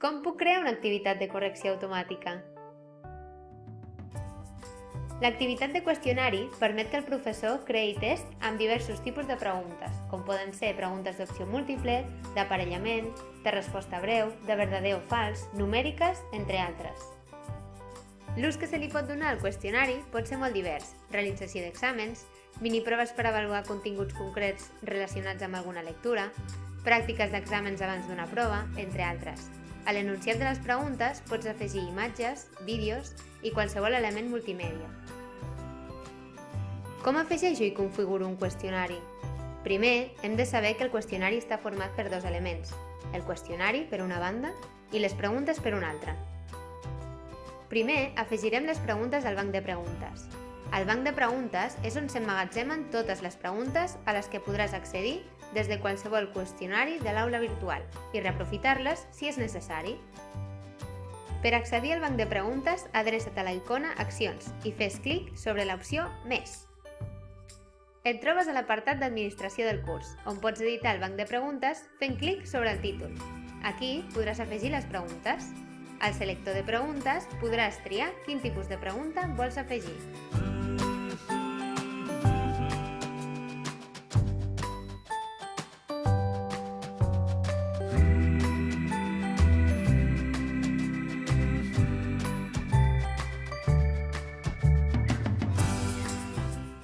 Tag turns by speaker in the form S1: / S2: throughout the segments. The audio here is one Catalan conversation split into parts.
S1: Com puc crear una activitat de correcció automàtica? L'activitat de qüestionari permet que el professor creï test amb diversos tipus de preguntes, com poden ser preguntes d'opció múltiple, d'aparellament, de resposta breu, de verdader o fals, numèriques, entre altres. L'ús que se li pot donar al qüestionari pot ser molt divers, realització d'exàmens, miniproves per avaluar continguts concrets relacionats amb alguna lectura, pràctiques d'exàmens abans d'una prova, entre altres. A l'enunciat de les preguntes pots afegir imatges, vídeos i qualsevol element multimèdia. Com afegeixo i configuro un qüestionari? Primer, hem de saber que el qüestionari està format per dos elements, el qüestionari per una banda i les preguntes per una altra. Primer, afegirem les preguntes al banc de preguntes. El banc de preguntes és on s'emmagatzemen totes les preguntes a les que podràs accedir des de qualsevol qüestionari de l'aula virtual i reaprofitar-les si és necessari. Per accedir al banc de preguntes, adreça't a la icona Accions i fes clic sobre l'opció Més. Et trobes a l'apartat d'Administració del curs, on pots editar el banc de preguntes fent clic sobre el títol. Aquí podràs afegir les preguntes. Al selector de preguntes podràs triar quin tipus de pregunta vols afegir.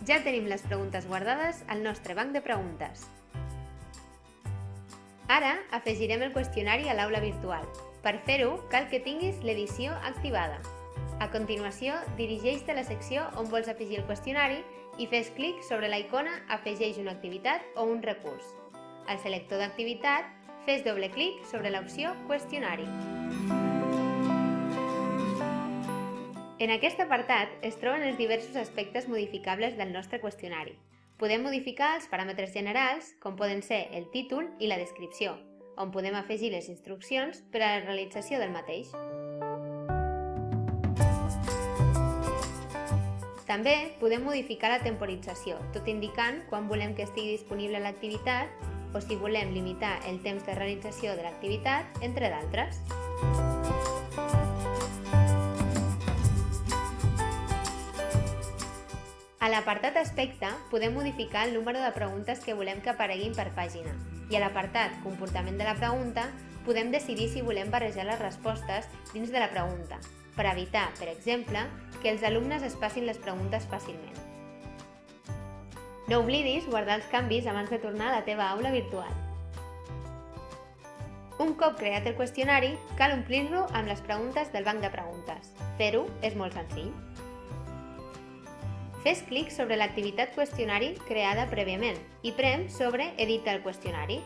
S1: Ja tenim les preguntes guardades al nostre banc de preguntes. Ara afegirem el qüestionari a l'aula virtual. Per fer-ho, cal que tinguis l'edició activada. A continuació, dirigeix-te a la secció on vols afegir el qüestionari i fes clic sobre la icona Afegeix una activitat o un recurs. Al selector d'activitat, fes doble clic sobre l'opció Qüestionari. En aquest apartat es troben els diversos aspectes modificables del nostre qüestionari. Podem modificar els paràmetres generals, com poden ser el títol i la descripció, on podem afegir les instruccions per a la realització del mateix. També podem modificar la temporització, tot indicant quan volem que estigui disponible l'activitat o si volem limitar el temps de realització de l'activitat, entre d'altres. A l'apartat Aspecte podem modificar el número de preguntes que volem que apareguin per pàgina i a l'apartat Comportament de la pregunta podem decidir si volem barrejar les respostes dins de la pregunta, per evitar, per exemple, que els alumnes es passin les preguntes fàcilment. No oblidis guardar els canvis abans de tornar a la teva aula virtual. Un cop creat el qüestionari, cal omplir-lo amb les preguntes del banc de preguntes. Fer-ho és molt senzill. Fes clic sobre l'activitat qüestionari creada prèviament i prem sobre Edita el qüestionari.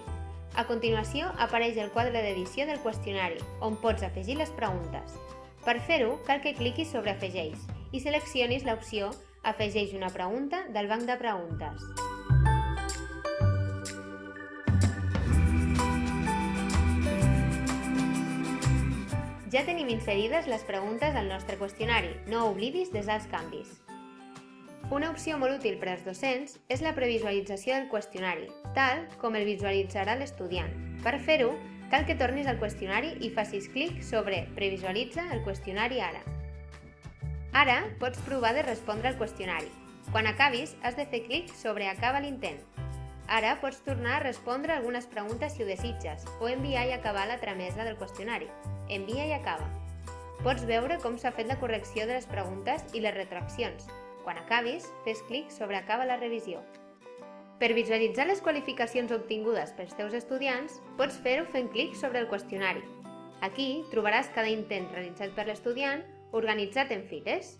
S1: A continuació apareix el quadre d'edició del qüestionari, on pots afegir les preguntes. Per fer-ho, cal que cliquis sobre Afegeix i seleccionis l'opció Afegeix una pregunta del banc de preguntes. Ja tenim inserides les preguntes al nostre qüestionari, no oblidis desar els canvis. Una opció molt útil per als docents és la previsualització del qüestionari, tal com el visualitzarà l'estudiant. Per fer-ho, cal que tornis al qüestionari i facis clic sobre Previsualitza el qüestionari ara. Ara pots provar de respondre al qüestionari. Quan acabis, has de fer clic sobre Acaba l'intent. Ara pots tornar a respondre algunes preguntes si ho desitges o enviar i acabar la tramesa del qüestionari. Envia i acaba. Pots veure com s'ha fet la correcció de les preguntes i les retraccions, quan acabis, fes clic sobre Acaba la revisió. Per visualitzar les qualificacions obtingudes pels teus estudiants, pots fer-ho fent clic sobre el qüestionari. Aquí trobaràs cada intent realitzat per l'estudiant organitzat en files.